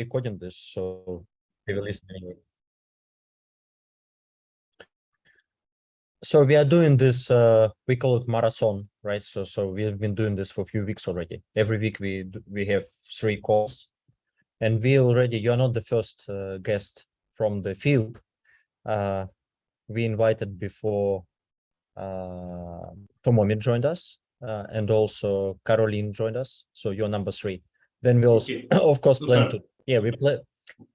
recording this, so we will listen anyway. So we are doing this, uh, we call it marathon, right? So so we have been doing this for a few weeks already. Every week we we have three calls, and we already you are not the first uh, guest from the field. Uh, we invited before uh, Tomomi joined us, uh, and also Caroline joined us. So you're number three. Then we also, Okay. of course, plan to yeah we plan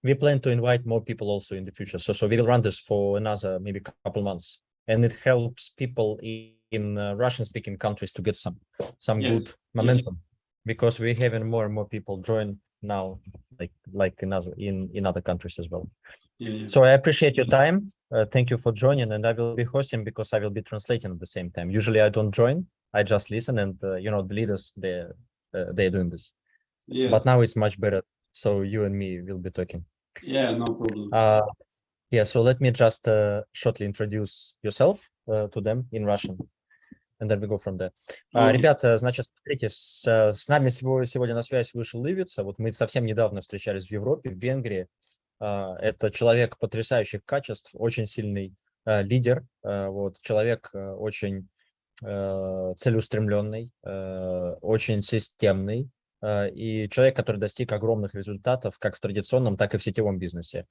we plan to invite more people also in the future. So so we will run this for another maybe couple months, and it helps people in, in uh, Russian-speaking countries to get some some Yes, good momentum because we're having more and more people join now, like like in other in in other countries as well. Yeah. So I appreciate your time. Uh, thank you for joining, and I will be hosting because I will be translating at the same time. Usually I don't join; I just listen, and uh, you know the leaders they uh, they're doing this. Yes. But now it's much better. So you and me will be talking. Yeah, no problem. Uh, yeah. So let me just uh, shortly introduce yourself uh, to them in Russian, and then we go from there. А, Окей. Ребята, значит, смотрите, с, э, с нами сего- сегодня на связь вышел Ивица. Вот мы совсем недавно встречались в Европе, в Венгрии. А, Это человек потрясающих качеств, очень сильный э, лидер, э, вот, человек очень целеустремленный, очень системный и человек, который достиг огромных результатов как в традиционном, так и в сетевом бизнесе.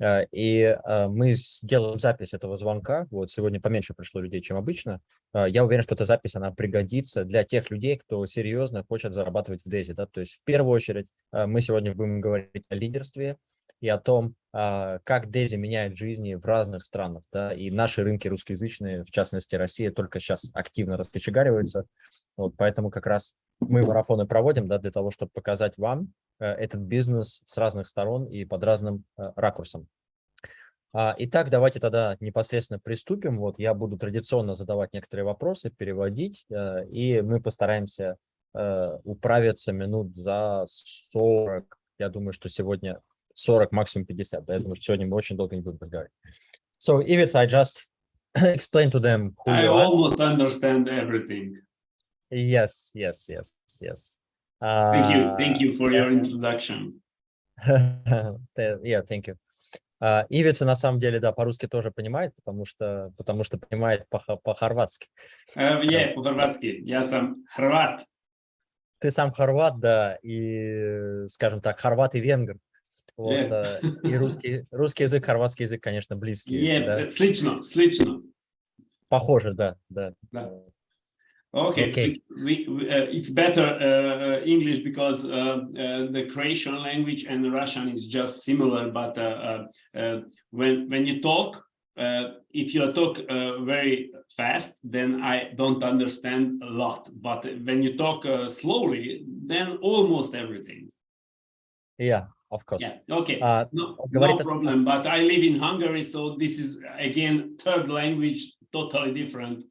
Э, И э, мы сделаем запись этого звонка. Вот сегодня поменьше пришло людей, чем обычно. Э, Я уверен, что эта запись, она пригодится для тех людей, кто серьезно хочет зарабатывать в Дези. Да? То есть в первую очередь э, мы сегодня будем говорить о лидерстве и о том, как Дези меняет жизни в разных странах. Да? И наши рынки русскоязычные, в частности Россия, только сейчас активно раскочегариваются. Вот, поэтому как раз мы марафоны проводим да, для того, чтобы показать вам э, этот бизнес с разных сторон и под разным э, ракурсом. А, Итак, давайте тогда непосредственно приступим. Вот я буду традиционно задавать некоторые вопросы, переводить, э, и мы постараемся управиться минут за 40. Я думаю, что сегодня 40, максимум 50. Да? Я думаю, что сегодня мы очень долго не будем разговаривать. So, Ivits, I just explain to them who I you are. almost understand everything. Yes, yes, yes, yes. Thank you. Uh, Thank you for your introduction. Yeah, thank you. А, Ивица на самом деле, да, по-русски тоже понимает, потому что, потому что понимает по- по-хорватски. Uh, yeah, по-хорватски. Я сам хорват. Ты сам хорват, да, и, скажем так, хорват и венгр. Вот, Yeah. э, и русский, русский язык, хорватский язык, конечно, близкие. Yeah, да. слично, слично. Похоже, да, да. Да. Okay, okay. We, we, uh, it's better uh, uh English because uh, uh, the Croatian language and Russian is just similar, but uh, when when you talk, if you talk very fast, then I don't understand a lot. But when you talk slowly, then almost everything. Yeah, of course. Yeah. Okay. no, no problem. But I live in Hungary, so this is again third language, totally different.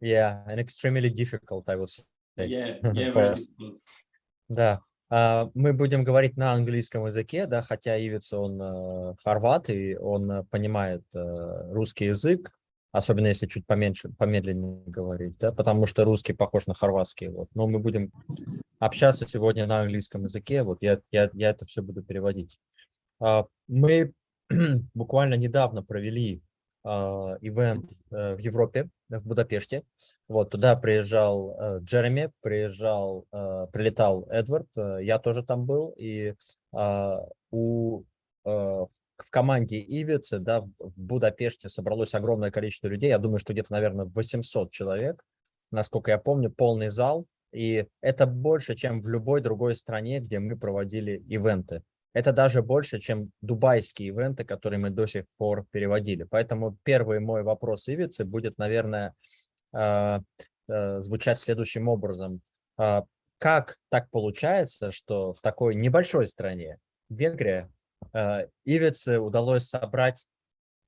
Yeah, and extremely difficult, I would say. Yeah, yeah, very difficult. Да, а, мы будем говорить на английском языке, да, хотя Ивиц, он э, хорват, и он э, понимает э, русский язык, особенно если чуть поменьше, помедленнее говорить, да, потому что русский похож на хорватский, вот. Но мы будем общаться сегодня на английском языке, вот я, я, я это все буду переводить. А, Мы буквально недавно провели ивент э, в Европе, в Будапеште, вот туда приезжал э, Джереми, приезжал, э, прилетал Эдвард, я тоже там был, и а, у в команде Ивицы, да, в Будапеште собралось огромное количество людей, я думаю, что где-то, наверное, 800 человек, насколько я помню, полный зал, и это больше, чем в любой другой стране, где мы проводили ивенты. Это даже больше, чем дубайские ивенты, которые мы до сих пор переводили. Поэтому первый мой вопрос Ивицы будет, наверное, э, э, звучать следующим образом. А, Как так получается, что в такой небольшой стране, Венгрия, э, Ивице удалось собрать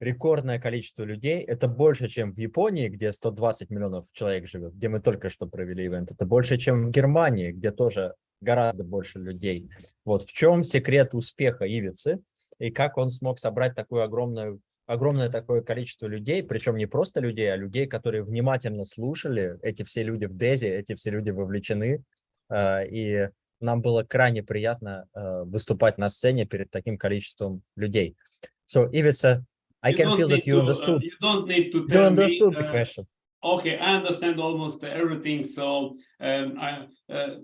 рекордное количество людей. Это больше, чем в Японии, где 120 миллионов человек живет, где мы только что провели ивент. Это больше, чем в Германии, где тоже гораздо больше людей. Вот в чем секрет успеха Ивицы и как он смог собрать такую огромную огромное такое количество людей, причем не просто людей, а людей, которые внимательно слушали, эти все люди в Дези, эти все люди вовлечены, э, и нам было крайне приятно uh, выступать на сцене перед таким количеством людей. So, Ivica, I You can feel that you to, uh, understood. you don't need to You tell me, understood the uh, question. Okay, I understand almost everything. So um, I, uh,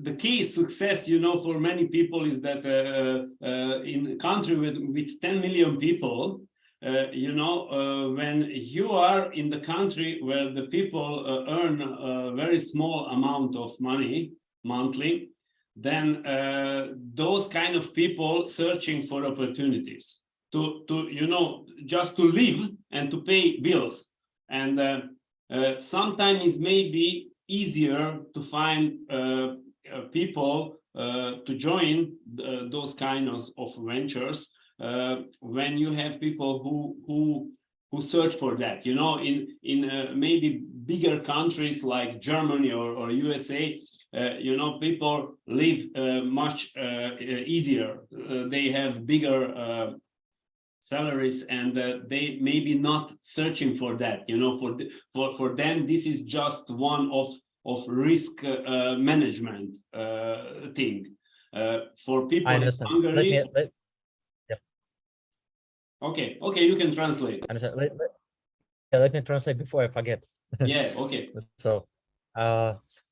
the key success, you know, for many people is that uh, uh, in a country with, with 10 million people, uh, you know, uh, when you are in the country where the people uh, earn a very small amount of money monthly, then uh, those kind of people searching for opportunities to, to, you know, just to live and to pay bills. And uh, uh, sometimes it may be easier to find uh, uh, people uh, to join uh, those kind of, of ventures when you have people who who who search for that. You know, in in maybe bigger countries like Germany or, or USA, you know, people live much easier. They have bigger salaries and uh, they maybe not searching for that you know for the, for for them this is just one of of risk uh, uh, management uh, thing uh, for people I in understand. Hungary Let me, let, okay okay you can translate understand. Let, let- yeah, let me translate before I forget. yeah okay So,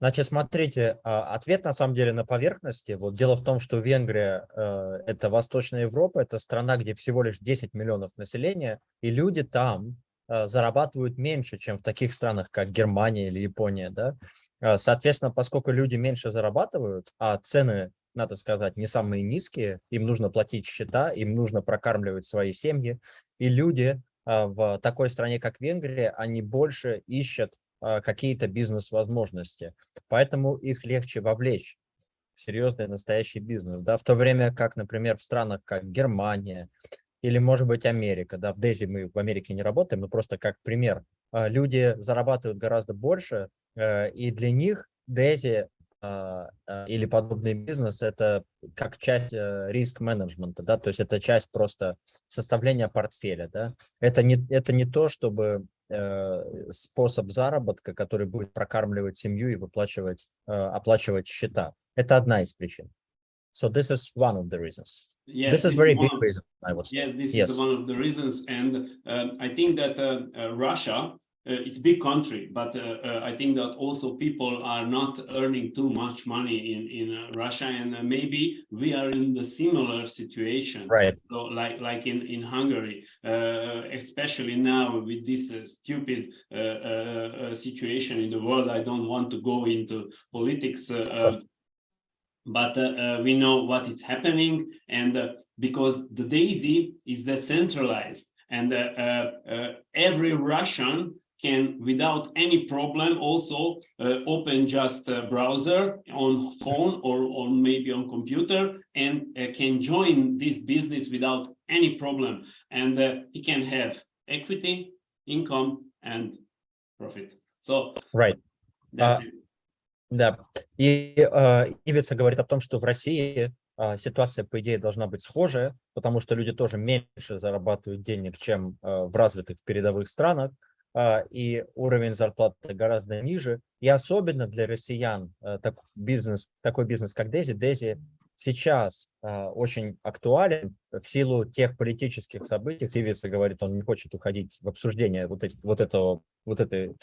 значит, смотрите, а, ответ на самом деле на поверхности. Вот дело в том, что Венгрия э, это Восточная Европа, это страна, где всего лишь 10 миллионов населения, и люди там э, зарабатывают меньше, чем в таких странах, как Германия или Япония, да. А, Соответственно, поскольку люди меньше зарабатывают, а цены, надо сказать, не самые низкие, им нужно платить счета, им нужно прокармливать свои семьи, и люди а, в такой стране, как Венгрия, они больше ищут а, какие-то бизнес-возможности. Поэтому их легче вовлечь в серьезный настоящий бизнес. Да? В то время как, например, в странах, как Германия или, может быть, Америка, да, в Дези мы в Америке не работаем, но просто как пример, а, люди зарабатывают гораздо больше, э, и для них Дези а, а, или подобный бизнес это как часть э, риск-менеджмента, да, то есть это часть просто составления портфеля, да. Это не, это не то, чтобы способ заработка, который будет прокармливать семью и выплачивать, э, оплачивать счета. Это одна из причин. So this is one of the reasons. yes this is this very one big of- reason, I would say. Yes, this Yes. is one of the reasons, and um, I think that uh, uh, Russia, uh, it's big country, but uh, uh, I think that also people are not earning too much money in in uh, Russia, and uh, maybe we are in the similar situation. Right. So like like in in Hungary, uh, especially now with this uh, stupid uh, uh, uh, situation in the world. I don't want to go into politics. Uh, uh, but uh, uh, we know what is happening and uh, because the daisy is decentralized and uh, uh, uh, every russian can without any problem also uh, open just a browser on phone or, or maybe on computer and uh, can join this business without any problem and uh, he can have equity income and profit so Right. that's Uh, it. Да, и э, Ивица говорит о том, что в России а, ситуация, по идее, должна быть схожая, потому что люди тоже меньше зарабатывают денег, чем э, в развитых передовых странах, а, И уровень зарплаты гораздо ниже. И особенно для россиян э, так, бизнес, такой бизнес, как Дези, Дези сейчас а, очень актуален в силу тех политических событий. Ивица говорит, он не хочет уходить в обсуждение вот, эти, вот этого, вот этой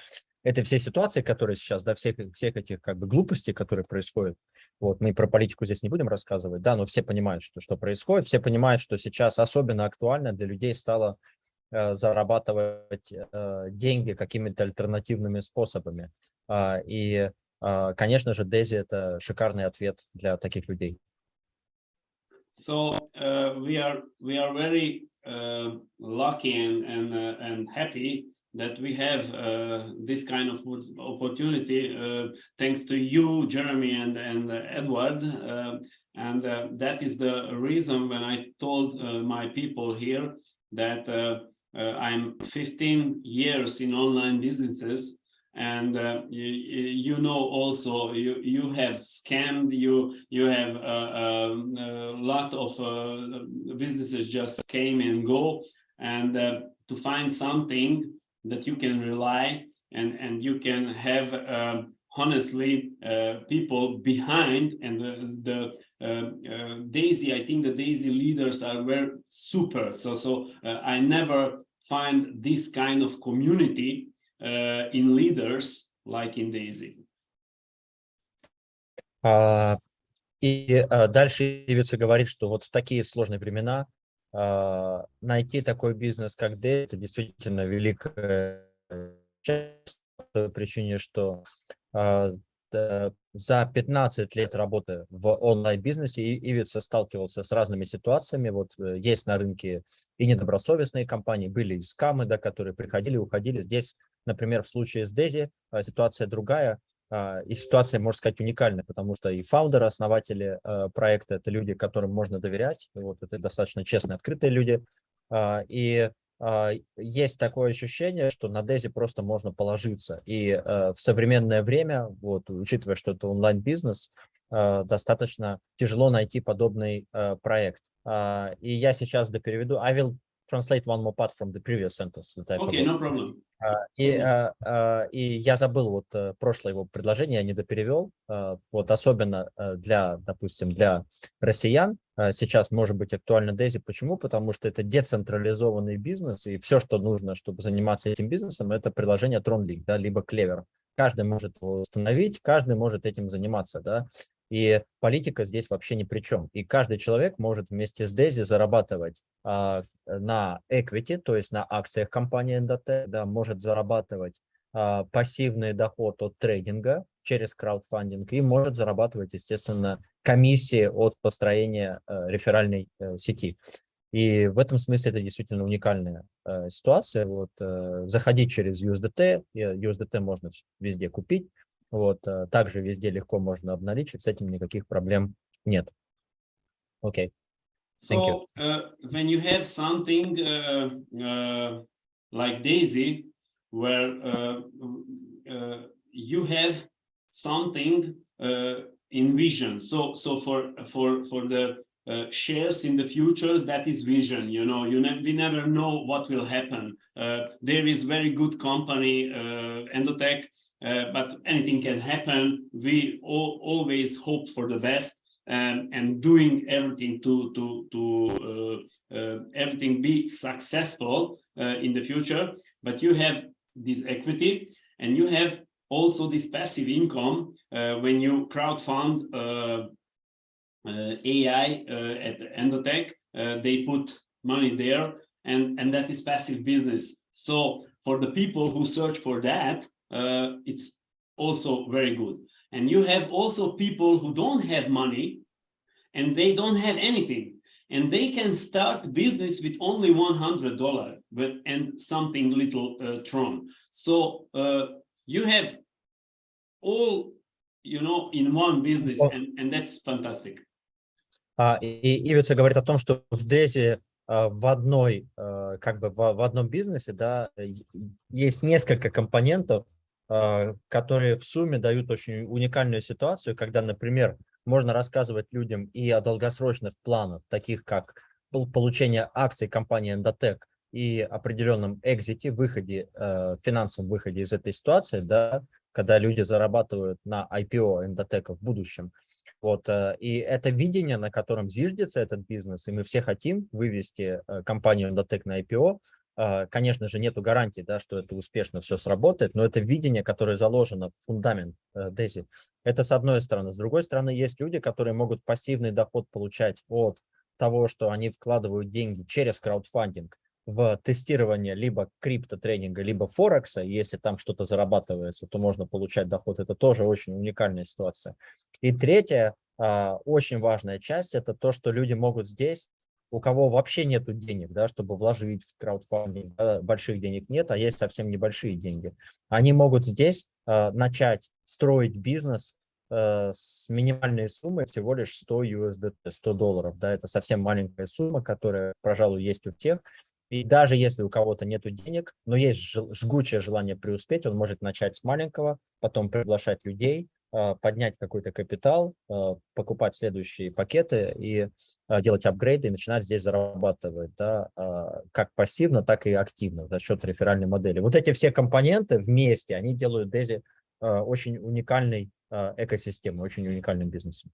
этой всей ситуации, которая сейчас, да, всех, всех этих как бы глупостей, которые происходят, вот, мы про политику здесь не будем рассказывать, да, но все понимают, что, что происходит, все понимают, что сейчас особенно актуально для людей стало зарабатывать э, деньги какими-то альтернативными способами. А, и, а, конечно же, Дези – это шикарный ответ для таких людей. So uh, we are we are very uh, lucky and and uh, and happy that we have uh, this kind of opportunity uh, thanks to you, Jeremy and and uh, Edward. Uh, and uh, that is the reason when I told uh, my people here that uh, uh, I'm 15 years in online businesses and uh, you, you know also you you have scammed you you have uh, um, a lot of uh, businesses just came and go and uh, to find something that you can rely and and you can have um, honestly uh, people behind and the, the uh, uh, Daisy, I think the Daisy leaders are very super. So, so uh, I never find this kind of community uh, in leaders like in Daisy. А, и а, дальше Ивица говорит, что вот в такие сложные времена а, найти такой бизнес, как Daisy, это действительно великая часть по той причине, что а, за 15 лет работы в онлайн-бизнесе Ивица сталкивался с разными ситуациями. Вот э, есть на рынке и недобросовестные компании, были и скамы, да, которые приходили, уходили. Здесь, например, в случае с Дези а, ситуация другая. А, и ситуация, можно сказать, уникальная, потому что и фаундеры, основатели проекта – это люди, которым можно доверять. Вот это достаточно честные, открытые люди. И а, есть такое ощущение, что на Дези просто можно положиться. И э, в современное время, вот, учитывая, что это онлайн-бизнес, э, достаточно тяжело найти подобный э, проект. А, и я сейчас допереведу. I will translate one more part from the previous sentence. Okay, no problem. А, и, а, а, и я забыл вот э, прошлое его предложение, я недоперевел. Вот особенно э, для, допустим, для россиян сейчас может быть актуально Дейзи. Почему? Потому что это децентрализованный бизнес, и все, что нужно, чтобы заниматься этим бизнесом, это приложение TronLink, да, либо Clever. Каждый может его установить, каждый может этим заниматься, да. И политика здесь вообще ни при чем. И каждый человек может вместе с Дейзи зарабатывать а, на equity, то есть на акциях компании NDT, да, может зарабатывать а, пассивный доход от трейдинга через краудфандинг и может зарабатывать, естественно, комиссии от построения а, реферальной а, сети. И в этом смысле это действительно уникальная э, ситуация. Вот, э, заходить через USDT, USDT можно везде купить, вот, э, также везде легко можно обналичить, с этим никаких проблем нет. Окей. Okay. Thank so, you. Uh, when you have something uh, uh, like Daisy, where uh, uh, you have something uh, in vision. So, so for for for the uh, shares in the futures, that is vision. You know, you ne we never know what will happen. Uh, there is very good company, uh, Endotech, uh, but anything can happen. We all, always hope for the best um, and doing everything to to to uh, uh, everything be successful uh, in the future. But you have this equity and you have also this passive income uh, when you crowdfund AI at Endotech. they put money there and and that is passive business. So for the people who search for that, uh, it's also very good. And you have also people who don't have money and they don't have anything and they can start business with only $100 but, and something little uh, Tron. So uh, you have all, you know, in one business and, and that's fantastic. Uh, и Ивица говорит о том, что в Дези в одной, как бы в одном бизнесе, да, есть несколько компонентов, А, которые в сумме дают очень уникальную ситуацию, когда, например, можно рассказывать людям и о долгосрочных планах, таких как получение акций компании Endotech и определенном экзите, выходе, э, финансовом выходе из этой ситуации, да, когда люди зарабатывают на IPO Endotech в будущем. Вот, э, и это видение, на котором зиждется этот бизнес, и мы все хотим вывести э, компанию Endotech на IPO, а, конечно же, нету гарантии, да, что это успешно все сработает, но это видение, которое заложено в фундамент Дези. Э, это с одной стороны. С другой стороны, есть люди, которые могут пассивный доход получать от того, что они вкладывают деньги через краудфандинг в тестирование либо криптотренинга, либо Форекса. Если там что-то зарабатывается, то можно получать доход. Это тоже очень уникальная ситуация. И третья, а, очень важная часть, это то, что люди могут здесь у кого вообще нет денег, да, чтобы вложить в краудфандинг, да, больших денег нет, а есть совсем небольшие деньги, они могут здесь э, начать строить бизнес э, с минимальной суммой всего лишь 100 USDT, 100 долларов. Да, это совсем маленькая сумма, которая, пожалуй, есть у всех. И даже если у кого-то нет денег, но есть жгучее желание преуспеть, он может начать с маленького, потом приглашать людей, поднять какой-то капитал, а, покупать следующие пакеты и а, делать апгрейды и начинать здесь зарабатывать, да, как пассивно, так и активно за счет реферальной модели. Вот эти все компоненты вместе, они делают Дези очень уникальной экосистемой, очень уникальным бизнесом.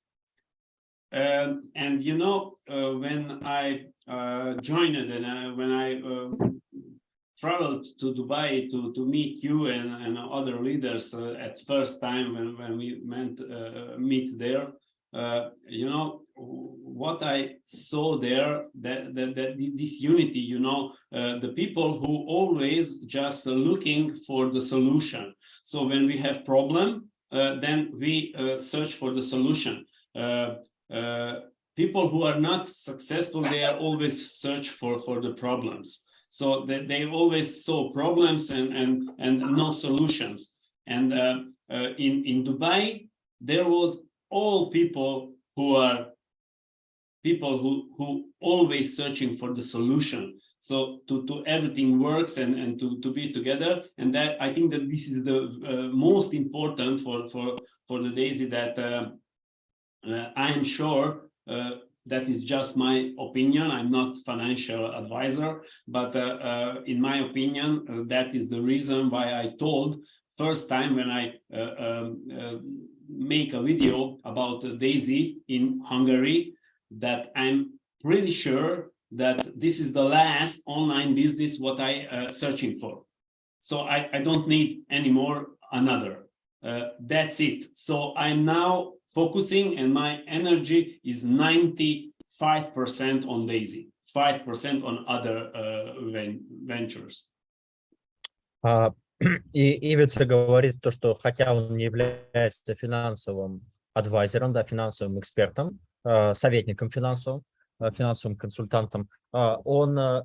Um, and you know, uh, when I uh, joined and I, when I uh, traveled to Dubai to, to meet you and, and other leaders uh, at first time when, when we met, uh, meet there, uh, you know, what I saw there, that, that, that this unity, you know, the people who always just looking for the solution. So when we have problem, then we search for the solution uh, people who are not successful, they are always search for, for the problems. So they, they always saw problems and, and, and no solutions. And uh, uh, in, in Dubai, there was all people who are people who, who always searching for the solution. So to, to everything works and, and to, to be together. And that I think that this is the uh, most important for, for, for the Daisy that uh, uh, I am sure uh, that is just my opinion. I'm not financial advisor, but uh, in my opinion, that is the reason why I told first time when I um, make a video about Daisy in Hungary that I'm pretty sure that this is the last online business what I uh, searching for. So I, I don't need anymore another. Uh, that's it. So I'm now focusing and my energy is 95% on Daisy, 5% on other uh, ventures. Uh, и Ивица говорит то, что хотя он не является финансовым адвайзером, да, финансовым экспертом, uh, советником финансовым, uh, финансовым консультантом, он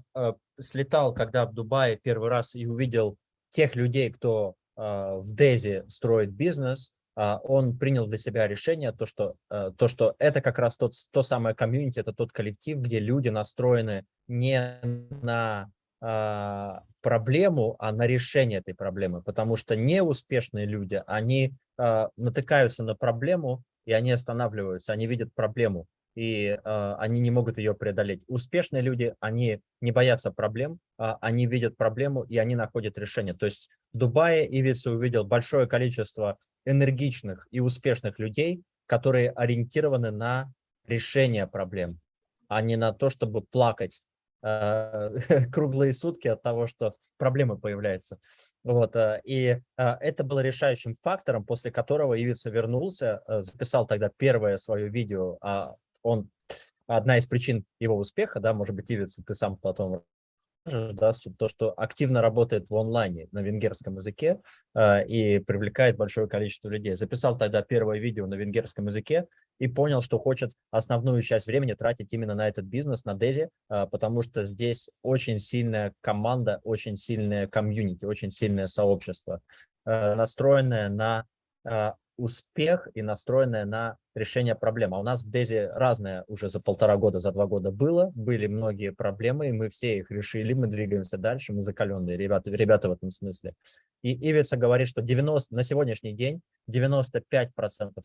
слетал, когда в Дубае первый раз и увидел тех людей, кто в Дейзи строит бизнес, а, он принял для себя решение, то что, э, то, что это как раз тот, то самое комьюнити, это тот коллектив, где люди настроены не на а, проблему, а на решение этой проблемы. Потому что неуспешные люди, они а, натыкаются на проблему, и они останавливаются, они видят проблему, и они не могут ее преодолеть. Успешные люди, они не боятся проблем, они видят проблему, и они находят решение. То есть в Дубае Ивица увидел большое количество энергичных и успешных людей, которые ориентированы на решение проблем, а не на то, чтобы плакать э, круглые сутки от того, что проблемы появляются. Вот, э, и э, это было решающим фактором, после которого Ивица вернулся, э, записал тогда первое свое видео. А он, одна из причин его успеха, да, может быть, Ивица, ты сам потом да, то, что активно работает в онлайне на венгерском языке э, и привлекает большое количество людей. Записал тогда первое видео на венгерском языке и понял, что хочет основную часть времени тратить именно на этот бизнес, на Дези, э, потому что здесь очень сильная команда, очень сильная комьюнити, очень сильное сообщество, э, настроенное на успех и настроенная на решение проблем. А у нас в Дези разное уже за полтора года, за два года было, были многие проблемы, и мы все их решили, мы двигаемся дальше, мы закаленные ребята, ребята в этом смысле. И Ивица говорит, что 90, на сегодняшний день 95%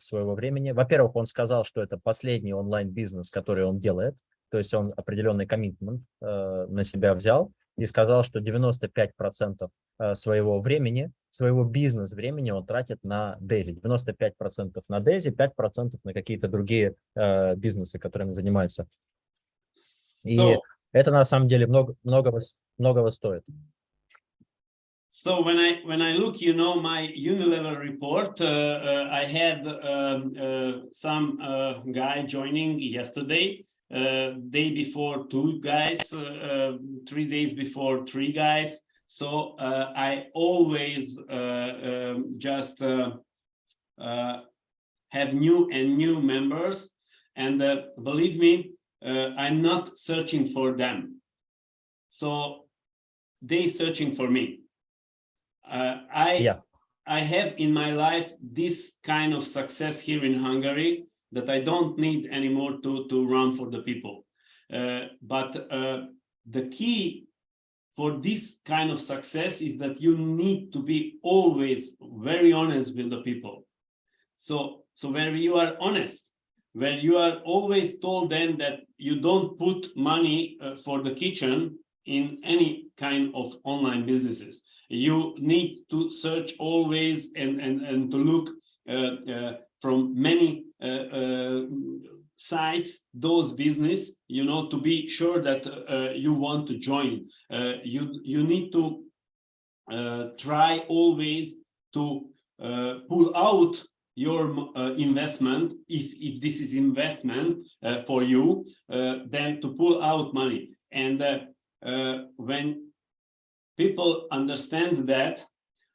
своего времени, во-первых, он сказал, что это последний онлайн-бизнес, который он делает, то есть он определенный коммитмент э, на себя взял, и сказал, что 95% э, своего времени, своего бизнес-времени он тратит на Daisy. 95% на Daisy, 5% на какие-то другие э, бизнесы, которыми занимаются. И so, это на самом деле много, многого, многого стоит. So when I when I look, you know, my Unilever report, uh, uh, I had um, uh, some uh, guy joining yesterday, day before two guys, uh, uh, three days before three guys. So uh, I always uh, um, just uh, have new and new members. And believe me, I'm not searching for them. So they searching for me. Uh, I yeah. I have in my life this kind of success here in Hungary that I don't need anymore to, to run for the people. Uh, but uh, the key for this kind of success is that you need to be always very honest with the people. So, so when you are honest, when you are always told them that you don't put money uh, for the kitchen in any kind of online businesses, you need to search always and and and to look uh, uh, from many sites those business you know to be sure that uh, you want to join. Uh, you you need to uh, try always to uh, pull out your uh, investment. If if this is investment uh, for you uh, then to pull out money. And uh, uh, when people understand that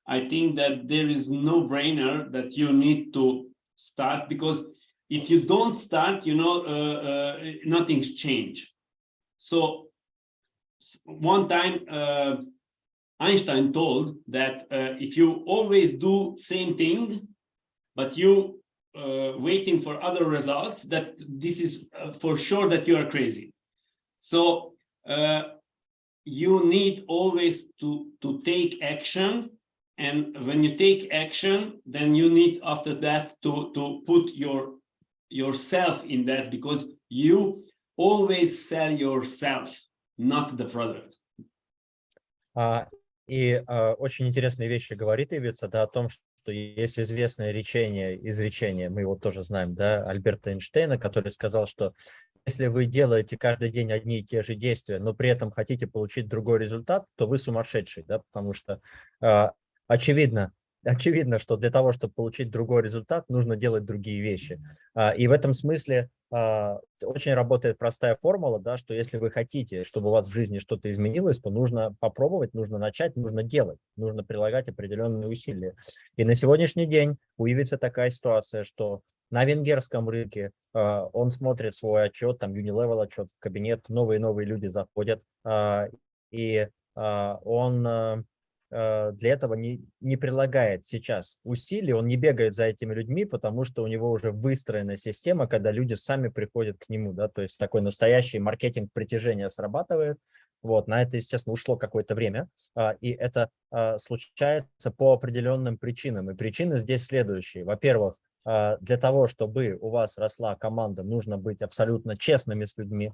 i think that there is no brainer that you need to start because if you don't start you know uh, uh, nothing's changed. so one time uh, Einstein told that uh, if you always do same thing, but you uh, waiting for other results, that this is uh, for sure that you are crazy. So you need always to to take action, and when you take action, then you need after that to to put your yourself in that because you always sell yourself, not the product. А, И а, очень интересные вещи говорит Ивица, да, о том, что есть известное речение, изречение, мы его тоже знаем, да, Альберта Эйнштейна, который сказал, что если вы делаете каждый день одни и те же действия, но при этом хотите получить другой результат, то вы сумасшедший, да, потому что а, очевидно, очевидно, что для того, чтобы получить другой результат, нужно делать другие вещи. А, И в этом смысле а, очень работает простая формула, да, что если вы хотите, чтобы у вас в жизни что-то изменилось, то нужно попробовать, нужно начать, нужно делать, нужно прилагать определенные усилия. И на сегодняшний день уявится такая ситуация, что на венгерском рынке а, он смотрит свой отчет, там Unilevel отчет в кабинет, новые-новые люди заходят, и он для этого не, не прилагает сейчас усилий, он не бегает за этими людьми, потому что у него уже выстроена система, когда люди сами приходят к нему, да, то есть такой настоящий маркетинг притяжения срабатывает, вот, на это, естественно, ушло какое-то время, а, и это а, случается по определенным причинам, и причины здесь следующие. Во-первых, а, для того, чтобы у вас росла команда, нужно быть абсолютно честными с людьми,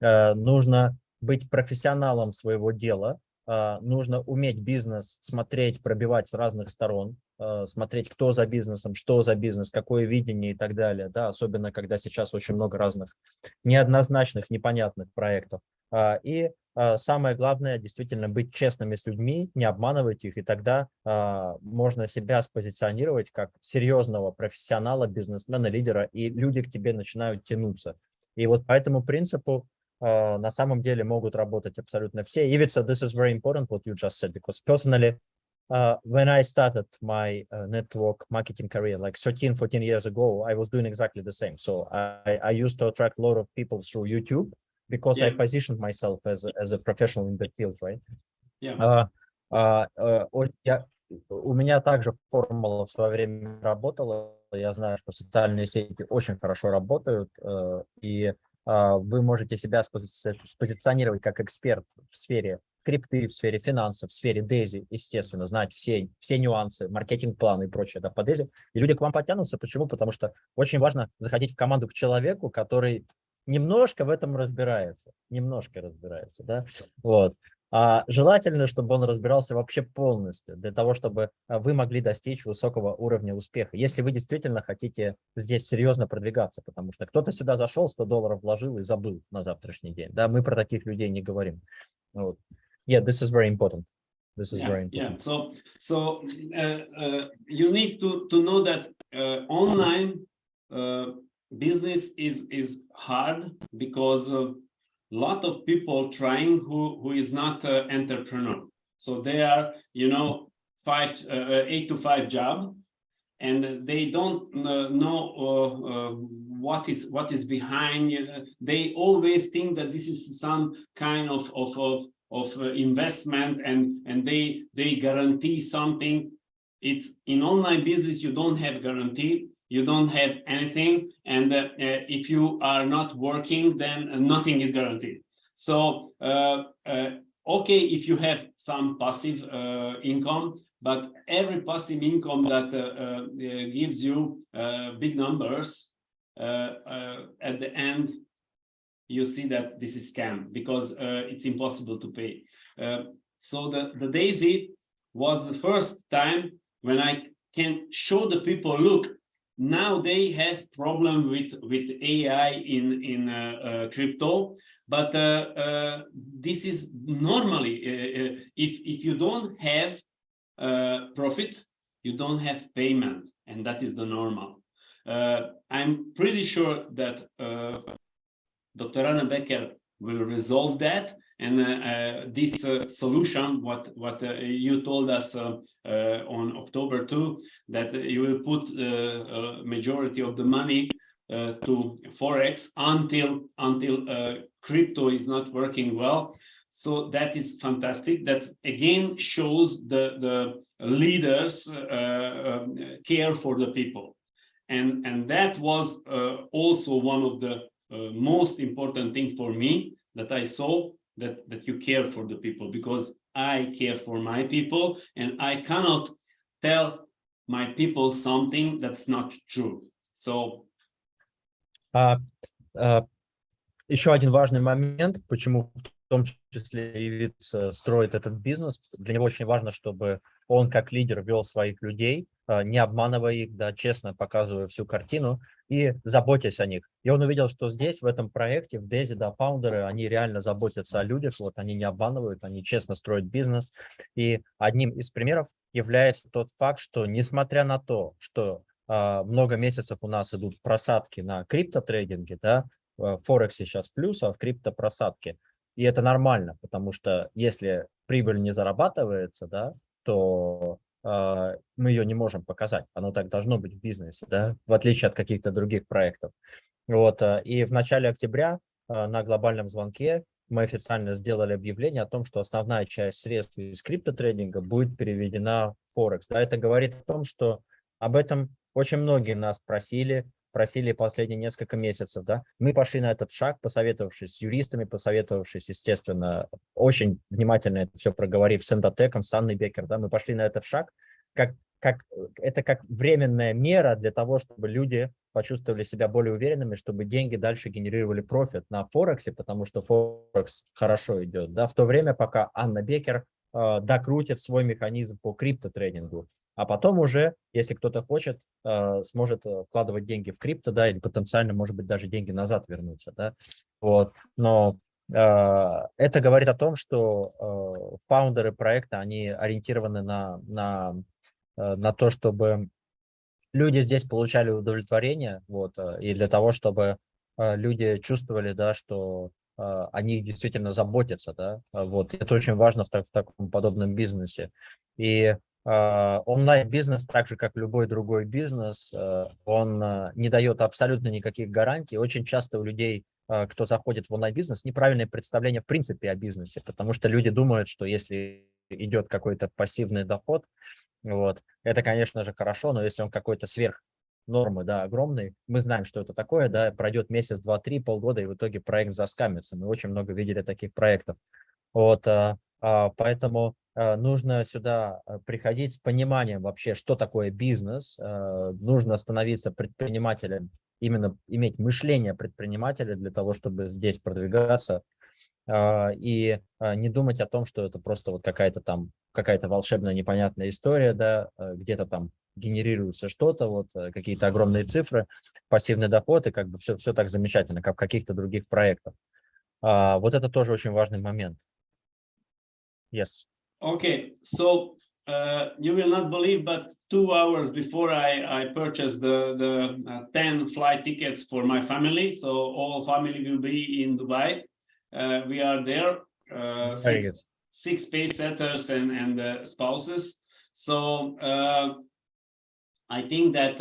э, нужно быть профессионалом своего дела, нужно уметь бизнес смотреть, пробивать с разных сторон, а, смотреть, кто за бизнесом, что за бизнес, какое видение и так далее, да, особенно когда сейчас очень много разных неоднозначных, непонятных проектов. А, И а, самое главное, действительно быть честными с людьми, не обманывать их, и тогда а, можно себя спозиционировать как серьезного профессионала, бизнесмена, лидера, и люди к тебе начинают тянуться. И вот по этому принципу uh, на самом деле могут работать абсолютно все. Ivica, this is very important what you just said, because personally, uh, when I started my uh, network marketing career, like 13, 14 years ago, I was doing exactly the same. So I, I used to attract a lot of people through YouTube because I Yeah. positioned myself as a, as a professional in the field, right? Yeah. А, а, а, о- я- у меня также формула в свое время работала. Я знаю, что социальные сети очень хорошо работают, э, и а, вы можете себя спози- спозиционировать как эксперт в сфере крипты, в сфере финансов, в сфере Дейзи, естественно, знать все, все нюансы, маркетинг-планы и прочее да, по Дейзи. И люди к вам потянутся. Почему? Потому что очень важно заходить в команду к человеку, который немножко в этом разбирается, немножко разбирается, да, вот. А желательно, чтобы он разбирался вообще полностью, для того, чтобы а, вы могли достичь высокого уровня успеха, если вы действительно хотите здесь серьезно продвигаться, потому что кто-то сюда зашел, 100 долларов вложил и забыл на завтрашний день, да, мы про таких людей не говорим. Вот. Yeah, this is very important. This is yeah, very important. yeah. So, so uh, uh, you need to to know that uh, online uh, business is is hard because a lot of people trying who who is not uh, entrepreneur. So they are, you know, five, uh, eight to five job, and they don't uh, know uh, uh, what is what is behind. uh, They always think that this is some kind of of of of uh, investment and and they they guarantee something it's in online business you don't have guarantee you don't have anything and uh, uh, if you are not working then nothing is guaranteed so uh, uh, okay if you have some passive income but every passive income that gives you big numbers at the end you see that this is scam because uh, it's impossible to pay. Uh, so the, the Daisy was the first time when I can show the people, look, now they have problem with with AI in in uh, uh, crypto, but uh, uh this is normally uh, uh, if if you don't have profit, you don't have payment, and that is the normal. I'm pretty sure that Dr. Anna Becker will resolve that, and uh, uh, this uh, solution, what what you told us on October 2, that you will put a majority of the money to forex until until crypto is not working well. So that is fantastic. That again shows the the leaders uh, um, care for the people, and and that was uh, also one of the uh, most important thing for me that I saw that, that you care for the people because I care for my people and I cannot tell my people something that's not true. So. А, а, еще один важный момент, почему в том числе Ивиц строит этот бизнес. Для него очень важно, чтобы он как лидер вел своих людей, а, не обманывая их, да, честно показывая всю картину и заботясь о них. И он увидел, что здесь, в этом проекте, в Дези, да, фаундеры, они реально заботятся о людях, вот они не обманывают, они честно строят бизнес. И одним из примеров является тот факт, что несмотря на то, что э, много месяцев у нас идут просадки на криптотрейдинге, да, в Форексе сейчас плюс, а в крипто просадки. И это нормально, потому что если прибыль не зарабатывается, да, то э, мы ее не можем показать. Оно так должно быть в бизнесе, да, в отличие от каких-то других проектов. Вот, э, и в начале октября э, на глобальном звонке мы официально сделали объявление о том, что основная часть средств из криптотрейдинга будет переведена в Форекс. Да, это говорит о том, что об этом очень многие нас просили, просили последние несколько месяцев, да, мы пошли на этот шаг, посоветовавшись с юристами, посоветовавшись, естественно, очень внимательно это все проговорив с Эндотеком, с Анной Бекер, да, мы пошли на этот шаг, как, как, это как временная мера для того, чтобы люди почувствовали себя более уверенными, чтобы деньги дальше генерировали профит на Форексе, потому что Форекс хорошо идет, да, в то время, пока Анна Бекер э, докрутит свой механизм по криптотрейдингу. А потом уже, если кто-то хочет, э, сможет э, вкладывать деньги в крипто, да, или потенциально, может быть, даже деньги назад вернутся, да. Вот. Но э, это говорит о том, что фаундеры проекта, они ориентированы на, на, на то, чтобы люди здесь получали удовлетворение, вот, и для того, чтобы люди чувствовали, да, что о них действительно заботятся, да, вот, это очень важно в, в таком подобном бизнесе. И онлайн-бизнес, так же как любой другой бизнес, э, он э, не дает абсолютно никаких гарантий. Очень часто у людей, э, кто заходит в онлайн-бизнес, неправильное представление в принципе о бизнесе, потому что люди думают, что если идет какой-то пассивный доход, вот, это, конечно же, хорошо, но если он какой-то сверх нормы, да, огромный, мы знаем, что это такое, да, пройдет месяц, два, три, полгода, и в итоге проект заскамится. Мы очень много видели таких проектов. Вот, а, поэтому Э, нужно сюда э, приходить с пониманием вообще, что такое бизнес, э, нужно становиться предпринимателем, именно иметь мышление предпринимателя для того, чтобы здесь продвигаться, и не думать о том, что это просто вот какая-то там, какая-то волшебная непонятная история, да, где-то там генерируется что-то, вот какие-то огромные цифры, пассивный доход, и как бы все, все так замечательно, как в каких-то других проектах. Вот это тоже очень важный момент. Yes. Okay, so uh, you will not believe, but two hours before I, I purchased the, the uh, 10 flight tickets for my family, so all family will be in Dubai. Uh, we are there, uh, six, six pace setters and, and uh, spouses. So uh, I think that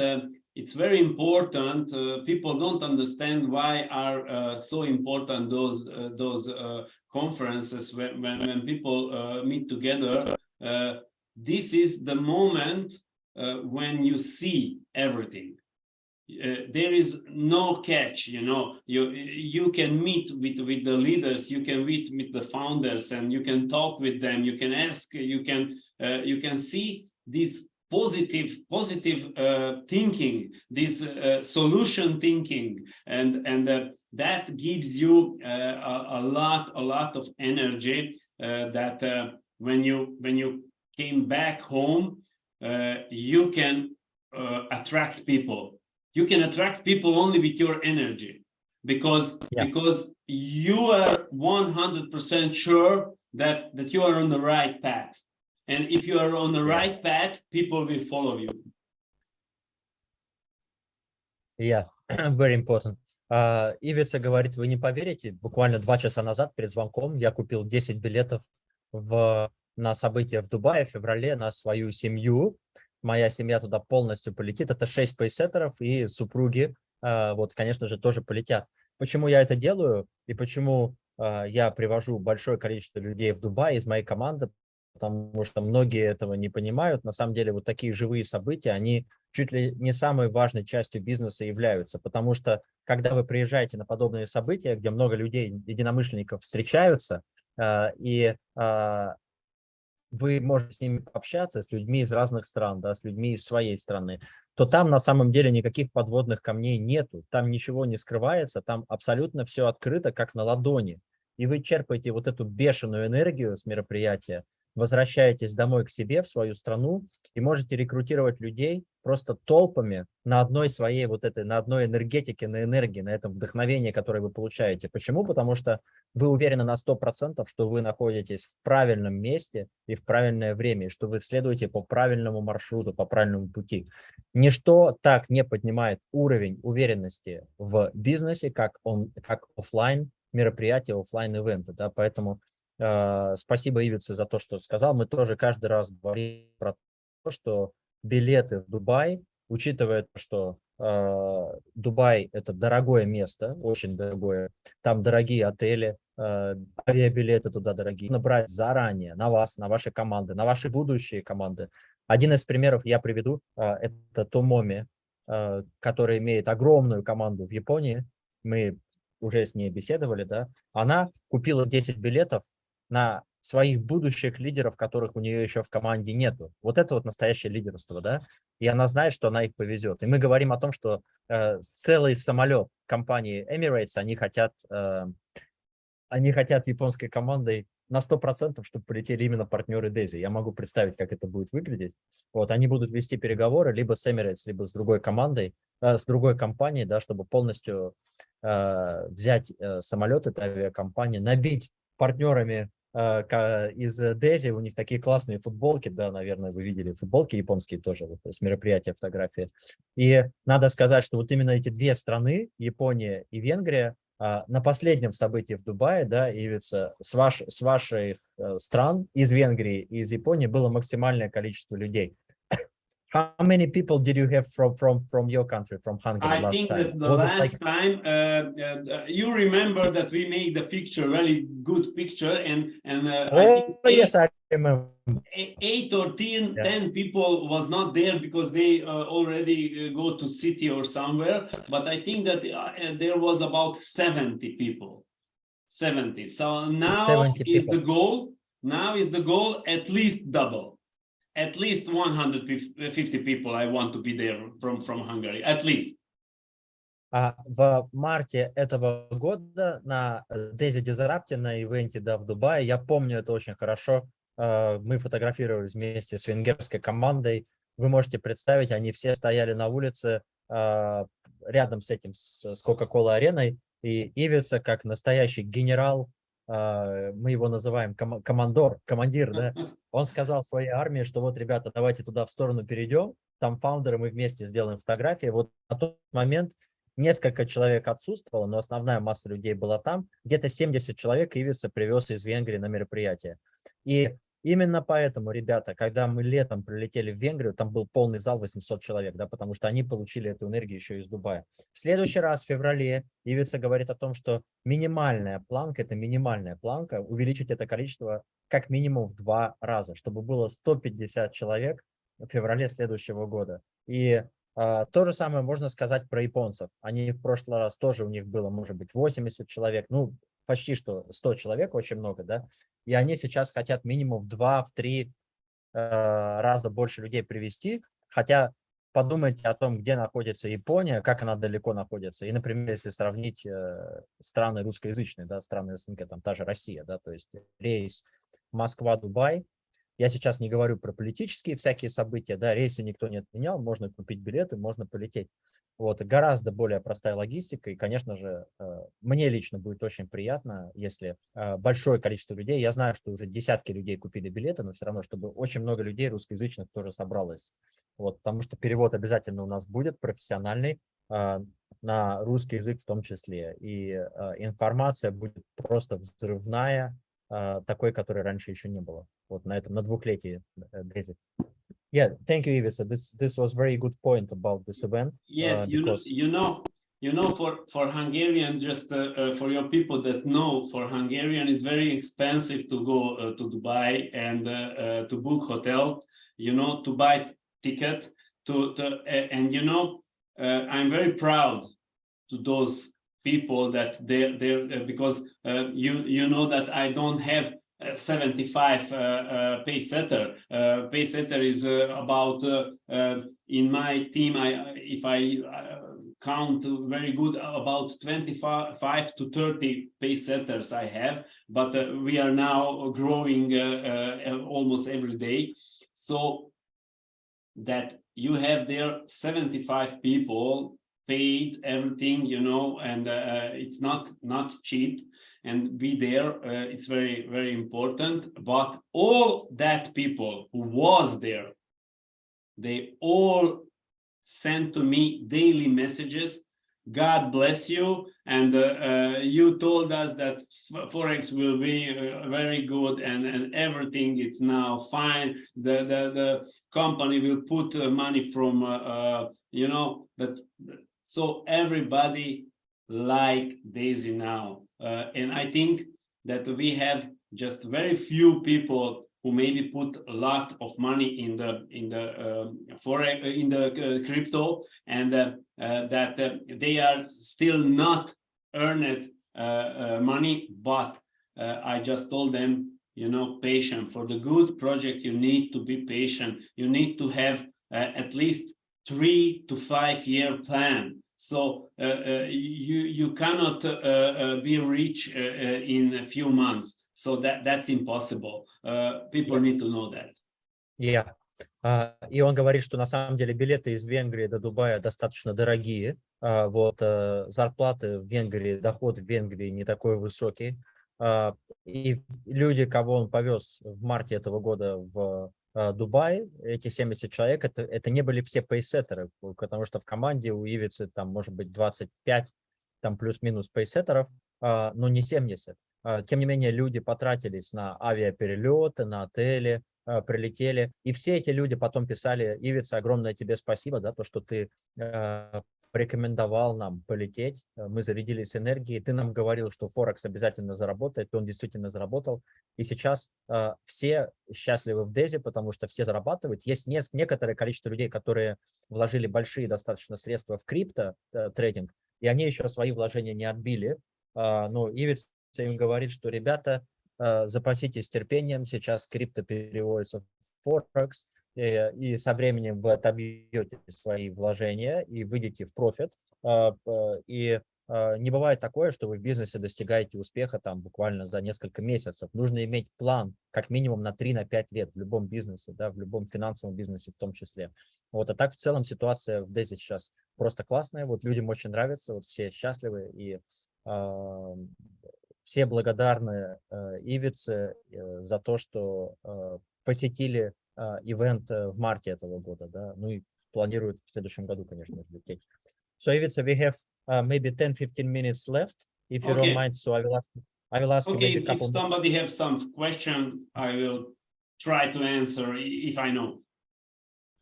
it's very important. people don't understand why are so important those those conferences when, when, when people uh, meet together, uh, this is the moment uh, when you see everything. Uh, there is no catch, you know, you you can meet with with the leaders, you can meet with the founders, and you can talk with them. You can ask, you can uh, you can see this positive positive uh, thinking, this solution thinking, and and that gives you uh, a, a, lot a lot of energy uh, that uh, when you when you came back home, uh, you can uh, attract people. You can attract people only with your energy because Yeah. because you are 100% sure that that you are on the right path. And if you are on the right path, people will follow you. Yeah, very important. А, Ивица говорит, вы не поверите, буквально два часа назад перед звонком я купил 10 билетов в, на событие в Дубае в феврале на свою семью. Моя семья туда полностью полетит. Это 6 пейсеттеров и супруги, а, вот, конечно же, тоже полетят. Почему я это делаю и почему а, я привожу большое количество людей в Дубай из моей команды, потому что многие этого не понимают. На самом деле вот такие живые события, они чуть ли не самой важной частью бизнеса являются, потому что когда вы приезжаете на подобные события, где много людей, единомышленников встречаются, э, и э, вы можете с ними пообщаться, с людьми из разных стран, да, с людьми из своей страны, то там на самом деле никаких подводных камней нету, там ничего не скрывается, там абсолютно все открыто, как на ладони. И вы черпаете вот эту бешеную энергию с мероприятия, возвращаетесь домой к себе, в свою страну, и можете рекрутировать людей просто толпами на одной своей вот этой, на одной энергетике, на энергии, на этом вдохновении, которое вы получаете. Почему? Потому что вы уверены на 100%, что вы находитесь в правильном месте и в правильное время, и что вы следуете по правильному маршруту, по правильному пути. Ничто так не поднимает уровень уверенности в бизнесе, как, он, как офлайн мероприятия, офлайн ивенты. Да? Поэтому спасибо Ивице за то, что сказал. Мы тоже каждый раз говорим про то, что билеты в Дубай, учитывая, что э, Дубай – это дорогое место, очень дорогое, там дорогие отели, э, авиабилеты туда дорогие, нужно брать заранее на вас, на ваши команды, на ваши будущие команды. Один из примеров я приведу, э, это Томоми, э, который имеет огромную команду в Японии, мы уже с ней беседовали, да, она купила 10 билетов на своих будущих лидеров, которых у нее еще в команде нету. Вот это вот настоящее лидерство, да, и она знает, что она их повезет. И мы говорим о том, что э, целый самолет компании Emirates, они хотят, э, они хотят японской командой на 100%, чтобы полетели именно партнеры Дези. Я могу представить, как это будет выглядеть. Вот, они будут вести переговоры либо с Emirates, либо с другой командой, э, с другой компанией, да, чтобы полностью э, взять э, самолет, это авиакомпания, набить партнерами из Дези, у них такие классные футболки, да, наверное, вы видели футболки японские тоже, вот, с мероприятия, фотографии. И надо сказать, что вот именно эти две страны, Япония и Венгрия, а, на последнем событии в Дубае, да, Ивица, с, ваш, с ваших э, стран, из Венгрии и из Японии было максимальное количество людей. How many people did you have from from from your country, from Hungary I last think time? that the Was last like- time uh, uh, you remember that we made the picture, really good picture, and and uh, I think Oh, yes, I remember. eight, eight or ten, Yeah. 10 people was not there because they uh, already uh, go to city or somewhere. But I think that uh, uh, there was about 70 people. 70. So now 70 is the goal. Now is the goal at least double. At least 150 people I want to be there from, from Hungary, at least. А в марте этого года на Дези Дизарапте, на ивенте да, в Дубае, я помню это очень хорошо, э, мы фотографировались вместе с венгерской командой. Вы можете представить, они все стояли на улице э, рядом с этим, с Coca-Cola ареной, и Ивица, как настоящий генерал, мы его называем кома- командор, командир, да, он сказал своей армии, что вот, ребята, давайте туда в сторону перейдем, там фаундеры, мы вместе сделаем фотографии. Вот на тот момент несколько человек отсутствовало, но основная масса людей была там. Где-то 70 человек Ивица привез из Венгрии на мероприятие. И именно поэтому, ребята, когда мы летом прилетели в Венгрию, там был полный зал 800 человек, да, потому что они получили эту энергию еще из Дубая. В следующий раз, в феврале, Ивица говорит о том, что минимальная планка, это минимальная планка, увеличить это количество как минимум в два раза, чтобы было 150 человек в феврале следующего года. И а, то же самое можно сказать про японцев. Они в прошлый раз тоже у них было, может быть, 80 человек, ну, почти что 100 человек, очень много, да, и они сейчас хотят минимум в 2-3 раза больше людей привести, хотя подумайте о том, где находится Япония, как она далеко находится. И, например, если сравнить э, страны русскоязычные, да, страны СНГ, там та же Россия, да, то есть рейс Москва-Дубай, Я сейчас не говорю про политические всякие события, да, рейсы никто не отменял, можно купить билеты, можно полететь. Вот, гораздо более простая логистика, и, конечно же, э, мне лично будет очень приятно, если э, большое количество людей, я знаю, что уже десятки людей купили билеты, но все равно, чтобы очень много людей русскоязычных тоже собралось, вот, потому что перевод обязательно у нас будет профессиональный, э, на русский язык в том числе, и информация будет просто взрывная, такой, которой раньше еще не было, вот на этом, на двухлетии Basic. Yeah, thank you, Ivica. This this was very good point about this event. Yes, uh, you know, you know, you know, for for Hungarian, just uh, uh, for your people that know, for Hungarian, it's very expensive to go uh, to Dubai and uh, uh, to book hotel. You know, to buy ticket to, to and you know, I'm very proud to those people that they they because you you know that I don't have 75 uh, uh, pace setter. Uh, pace setter is about in my team. I if I count very good about 25 to 30 pace setters I have, but uh, we are now growing uh, uh, almost every day. So that you have there 75 people paid everything, you know, and it's not not cheap and be there. Uh, it's very, very important. But all that people who was there, they all sent to me daily messages. God bless you. And uh, uh, you told us that Forex will be uh, very good and, and everything is now fine. The, the, the company will put uh, money from, uh, you know, that. So everybody like Daisy now. Uh, and I think that we have just very few people who maybe put a lot of money in the in the um, forex in the uh, crypto and uh, uh, that uh, they are still not earned uh, money but I just told them you know patient. For the good project you need to be patient. You need to have at least three to five year plan so uh, uh, you you cannot uh, be rich in a few months. So that that's impossible. people need to know that. Yeah. Uh, и он говорит, что на самом деле билеты из Венгрии до Дубая достаточно дорогие. Uh, вот uh, зарплаты в Венгрии, доход в Венгрии не такой высокий. И люди, кого он повез в марте этого года в Э, Дубай, эти 70 человек, это, это не были все пейсеттеры, потому что в команде у Ивицы там может быть 25, там плюс-минус пейсеттеров, а, но не 70. А, тем не менее, люди потратились на авиаперелеты, на отели, а, прилетели, и все эти люди потом писали, Ивица, огромное тебе спасибо, да, то, что ты порекомендовал нам полететь, э, мы зарядились энергией, ты нам говорил, что Форекс обязательно заработает, и он действительно заработал, и сейчас э, все счастливы в Дези, потому что все зарабатывают. Есть не, некоторое количество людей, которые вложили большие достаточно средства в крипто э, трейдинг, и они еще свои вложения не отбили, э, но Ивиц им говорит, что ребята, э, запаситесь терпением, сейчас крипто переводится в Форекс, и со временем вы отобьете свои вложения и выйдете в профит. А, и а, не бывает такое, что вы в бизнесе достигаете успеха там буквально за несколько месяцев. Нужно иметь план как минимум на 3-5 на лет в любом бизнесе, да, в любом финансовом бизнесе в том числе. Вот, а так в целом ситуация в Дези сейчас просто классная, вот людям очень нравится, вот все счастливы и э, все благодарны э, Ивице э, за то, что э, посетили ивент в марте этого года, да, ну и планируют в следующем году, конечно, лететь. So Ivica, we have uh, maybe 10-15 minutes left, if you okay. don't mind, so I will ask, I will ask okay, you if, if somebody have some question, I will try to answer if I know.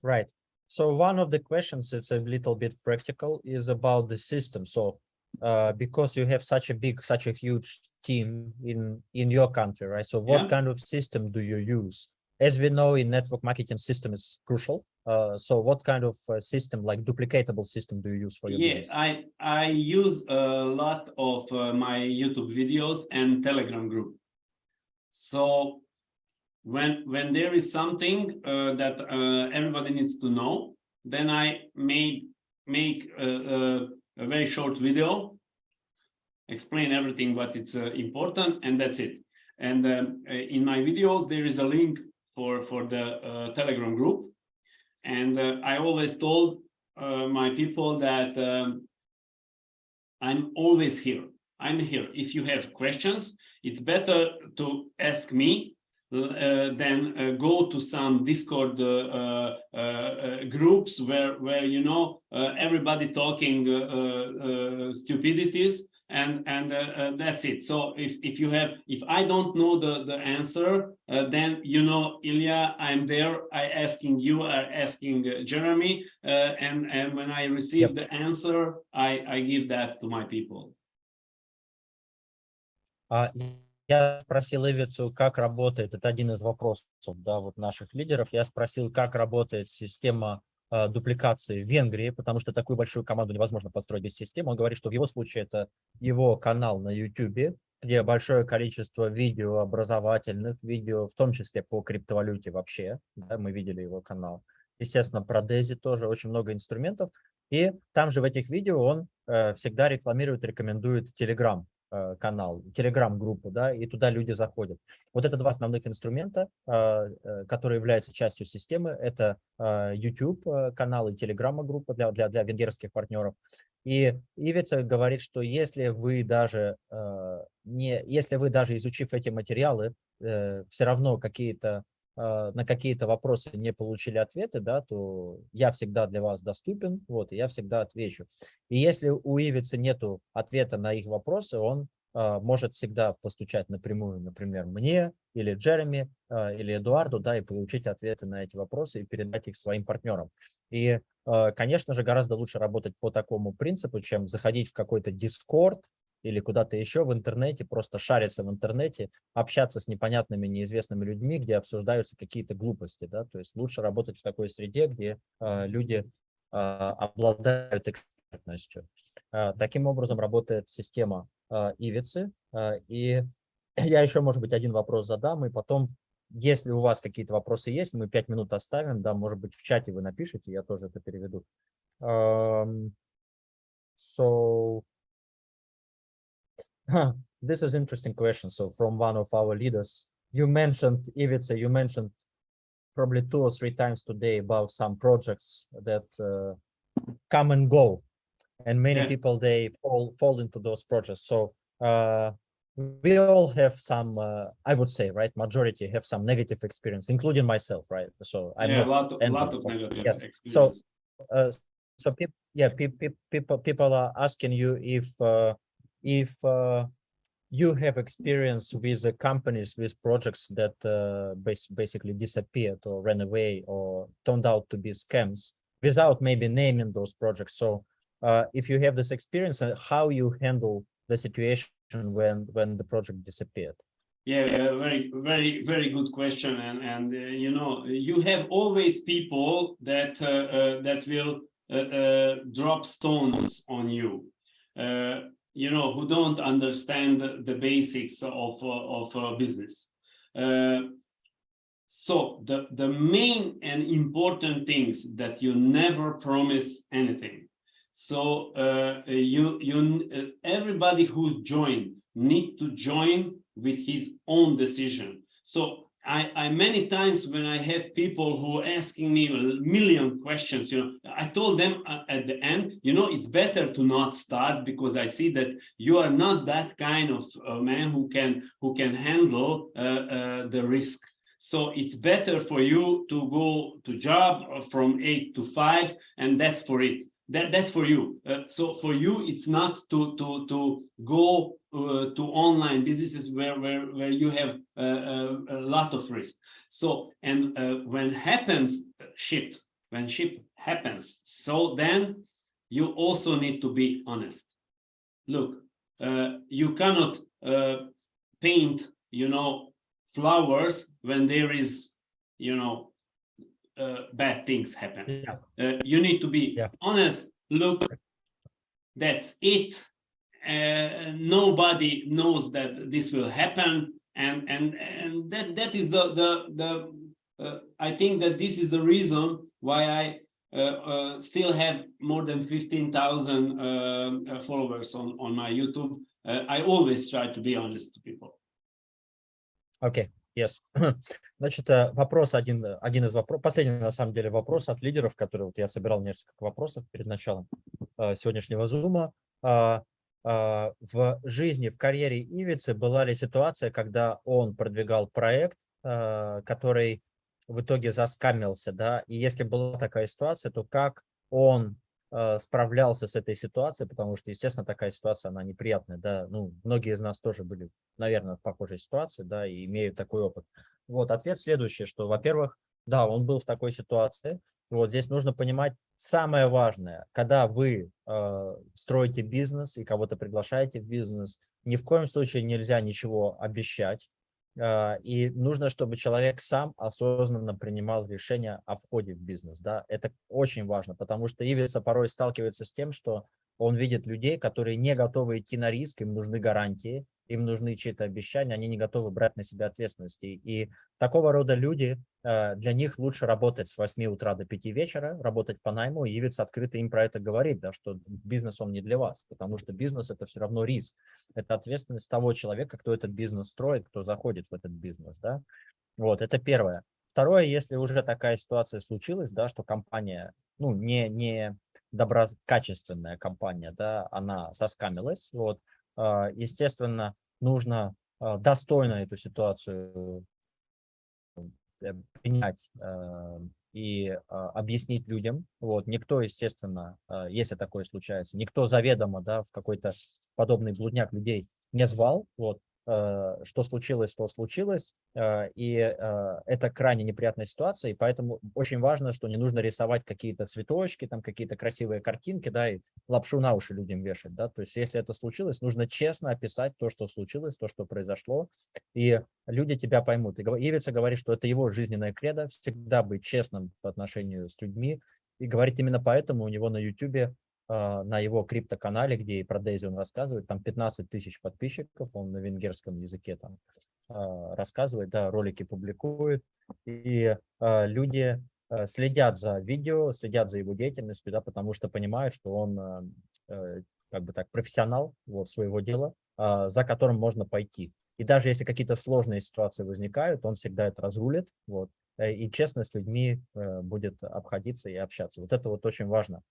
Right. So one of the questions, it's a little bit practical, is about the system. So uh, because you have such a big, such a huge team in in your country, right? So what yeah. kind of system do you use as we know in network marketing system is crucial. Uh, so what kind of uh, system like duplicatable system do you use for your yeah business? i i use a lot of uh, my youtube videos and telegram group. So when when there is something uh, that uh, everybody needs to know then i made make a, a, a very short video explain everything what it's uh, important and that's it. And um, in my videos there is a link for for the uh, Telegram group, and uh, I always told uh, my people that um, I'm always here. I'm here. If you have questions, it's better to ask me uh, than uh, go to some Discord uh, groups where where you know everybody talking stupidities and and that's it. So if if you have if I don't know the the answer, then you know Ilya, I'm there. I asking you, are asking Jeremy, and and when I receive Yep. the answer, I I give that to my people. А, Я спросил Ивицу, как работает, это один из вопросов да, вот наших лидеров, я спросил, как работает система а, дупликации в Венгрии, потому что такую большую команду невозможно построить без системы. Он говорит, что в его случае это его канал на YouTube, где большое количество видео образовательных, видео, в том числе по криптовалюте вообще, да, мы видели его канал. Естественно, про Дези тоже очень много инструментов. И там же в этих видео он э, всегда рекламирует, рекомендует Telegram канал, Telegram-группу, да, и туда люди заходят. Вот это два основных инструмента, э, э, которые являются частью системы. Это э, YouTube э, и Telegram-группа для, для, для венгерских партнеров. И Ивица говорит, что если вы даже, э, не, если вы даже изучив эти материалы, э, все равно какие-то э, на какие-то вопросы не получили ответы, да, то я всегда для вас доступен, вот, и я всегда отвечу. И если у Ивицы нету ответа на их вопросы, он а, может всегда постучать напрямую, например, мне или Джереми а, или Эдуарду, да, и получить ответы на эти вопросы и передать их своим партнерам. И, а, конечно же, гораздо лучше работать по такому принципу, чем заходить в какой-то Discord или куда-то еще в интернете, просто шариться в интернете, общаться с непонятными, неизвестными людьми, где обсуждаются какие-то глупости, да, то есть лучше работать в такой среде, где а, люди а, обладают экспертностью. А, Таким образом работает система а, Ивицы. А, И я еще, может быть, один вопрос задам, и потом, если у вас какие-то вопросы есть, мы пять минут оставим, да, может быть, в чате вы напишите, я тоже это переведу. Um, So, Huh, this is interesting question. So from one of our leaders, you mentioned, Ivica, you mentioned probably two or three times today about some projects that uh, come and go. And many Yeah. people, they fall, fall into those projects. So uh, we all have some, uh, I would say, right, majority have some negative experience, including myself, right? So I'm yeah, a lot, of, lot of negative yes. experience. uh, so people yeah pe- pe- people people are asking you if uh, if uh, you have experience with companies with projects that uh, bas- basically disappeared or ran away or turned out to be scams without maybe naming those projects so uh, if you have this experience uh, how you handle the situation when when the project disappeared Yeah, yeah, very, very, very good question. And, and, uh, you know, you have always people that, that will, drop stones on you. You know, who don't understand the- basics of, uh, of, uh, business. Uh, so the, the main and important things that you never promise anything. So, you, you, everybody who joined need to join with his own decision. So I, I many times when I have people who are asking me a million questions, you know, I told them a- at the end, you know, it's better to not start because I see that you are not that kind of uh, man who can who can handle uh, uh, the risk. So it's better for you to go to job uh, from eight to five, and that's for it. That, that's for you. Uh, so for you, it's not to to to go uh, to online businesses where where where you have uh, uh, a lot of risk. So and uh, when happens uh, shit, when ship happens, so then you also need to be honest. Look, uh, you cannot uh, paint, you know, flowers when there is, you know, uh, bad things happen yeah uh, you need to be Yeah. honest look that's it uh, nobody knows that this will happen and and and that that is the the the uh, i think that this is the reason why i uh, uh, still have more than 15,000 um, uh, followers on on my youtube uh, i always try to be honest to people Okay, Yes. Значит, э, вопрос один, один из вопросов, последний на самом деле вопрос от лидеров, который вот я собирал несколько вопросов перед началом э, сегодняшнего зума. А, а, в жизни, в карьере Ивицы была ли ситуация, когда он продвигал проект, а, который в итоге заскамился, да, и если была такая ситуация, то как он э, справлялся с этой ситуацией, потому что, естественно, такая ситуация, она неприятная, да, ну, многие из нас тоже были, наверное, в похожей ситуации, да, и имеют такой опыт. Вот, ответ следующий, что, во-первых, да, он был в такой ситуации, вот здесь нужно понимать самое важное, когда вы э, строите бизнес и кого-то приглашаете в бизнес, ни в коем случае нельзя ничего обещать, а, и нужно, чтобы человек сам осознанно принимал решение о входе в бизнес. Да? Это очень важно, потому что Ивица порой сталкивается с тем, что он видит людей, которые не готовы идти на риск, им нужны гарантии, им нужны чьи-то обещания, они не готовы брать на себя ответственности. И такого рода люди, э, для них лучше работать с 8 утра до 5 вечера, работать по найму и явиться открыто им про это говорить, да, что бизнес он не для вас, потому что бизнес это все равно риск. Это ответственность того человека, кто этот бизнес строит, кто заходит в этот бизнес. Да? Вот, это первое. Второе, если уже такая ситуация случилась, да, что компания, ну, не, не доброкачественная компания, да, она соскамилась, вот, а, естественно, нужно а, достойно эту ситуацию э, принять а, и объяснить людям. Вот. Никто, естественно, если такое случается, никто заведомо да, в какой-то подобный блудняк людей не звал. Вот. Э, что случилось, то случилось, э, и э, это крайне неприятная ситуация, и поэтому очень важно, что не нужно рисовать какие-то цветочки, там какие-то красивые картинки, да, и лапшу на уши людям вешать, да, то есть если это случилось, нужно честно описать то, что случилось, то, что произошло, и люди тебя поймут. И Ивица говорит, что это его жизненная кредо, всегда быть честным по отношению с людьми, и говорит именно поэтому у него на YouTube на его криптоканале, где и про Дейзи он рассказывает, там 15 тысяч подписчиков, он на венгерском языке там а, рассказывает, да, ролики публикует, и а, люди следят за видео, следят за его деятельностью, да, потому что понимают, что он э, как бы так профессионал вот, своего дела, за которым можно пойти. И даже если какие-то сложные ситуации возникают, он всегда это разрулит, вот, э, и честно с людьми э, будет обходиться и общаться. Вот это вот очень важно.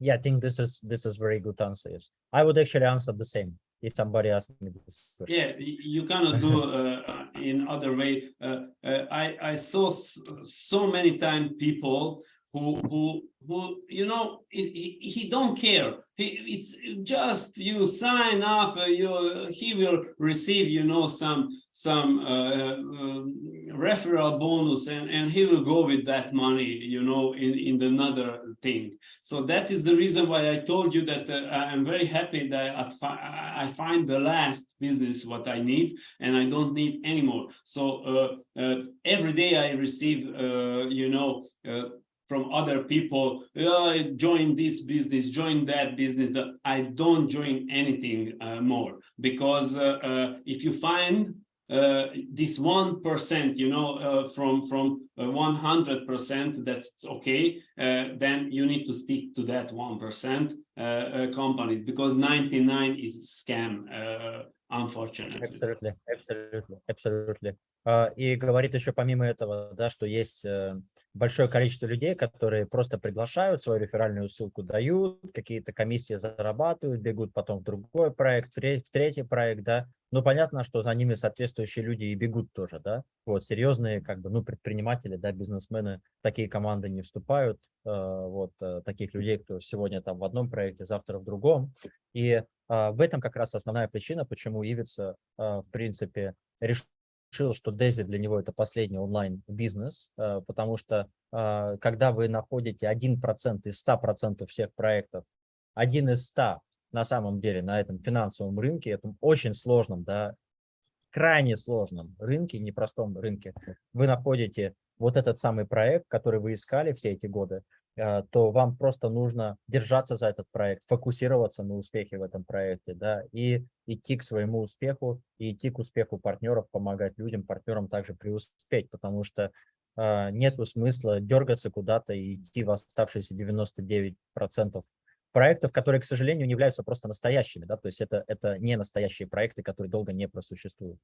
Yeah, I think this is this is very good answer. Yes, I would actually answer the same if somebody asked me this. Question. Yeah, you cannot do uh, in other way. Uh, uh, I I saw so many time people who who who you know he, he don't care. He, it's just you sign up uh, you he will receive you know some some uh, uh, referral bonus and and he will go with that money you know in in another thing. So that is the reason why i told you that uh, i'm very happy that I, I find the last business what i need and i don't need anymore so uh, uh, every day i receive you know from other people, oh, join this business, join that business. I don't join anything uh, more because uh, uh, if you find uh, this one percent, you know, uh, from from one hundred percent that's okay, then you need to stick to that one percent companies because ninety nine is scam, unfortunately. Absolutely, absolutely, absolutely. И говорит еще помимо этого, да, что есть э, большое количество людей, которые просто приглашают, свою реферальную ссылку дают, какие-то комиссии зарабатывают, бегут потом в другой проект, в третий проект, да. Ну, понятно, что за ними соответствующие люди и бегут тоже, да. Вот, серьезные, как бы, ну, предприниматели, да, бизнесмены, такие команды не вступают, э, вот, э, таких людей, кто сегодня там в одном проекте, завтра в другом. И в этом как раз основная причина, почему Ивица, в принципе, решил что Дези для него это последний онлайн-бизнес, э, потому что когда вы находите 1% из 100% всех проектов, один из 100 на самом деле на этом финансовом рынке, этом очень сложном, да, крайне сложном рынке, непростом рынке, вы находите вот этот самый проект, который вы искали все эти годы, а, то вам просто нужно держаться за этот проект, фокусироваться на успехе в этом проекте, да, и идти к своему успеху, и идти к успеху партнеров, помогать людям, партнерам также преуспеть, потому что э, нету смысла дергаться куда-то и идти в оставшиеся 99% проектов, которые, к сожалению, не являются просто настоящими, да, то есть это, это не настоящие проекты, которые долго не просуществуют.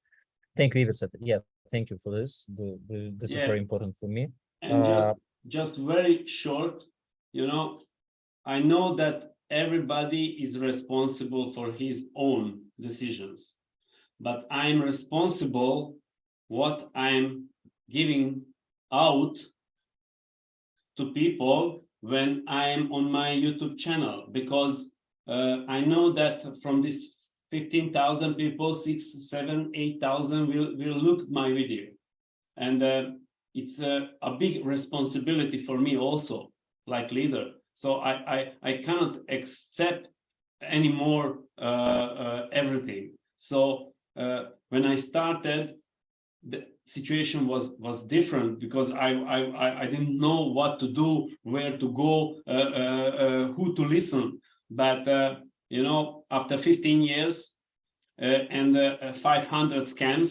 Thank you, Ivica. Yeah, thank you for this. This is Yeah. very important for me. And just, Uh, just very short, you know, I know that everybody is responsible for his own decisions, but I'm responsible what I'm giving out to people when I'm on my YouTube channel, because uh, I know that from this 15,000 people, six, seven, 8,000 will, will look my video. And uh, it's a, a big responsibility for me also, like leader. So I, I, I cannot accept anymore uh, uh, everything. So uh, when I started, the situation was was different because I I I- didn't know what to do, where to go, uh, uh, uh, who to listen. But uh, you know, after 15 years uh, and uh, 500 scams,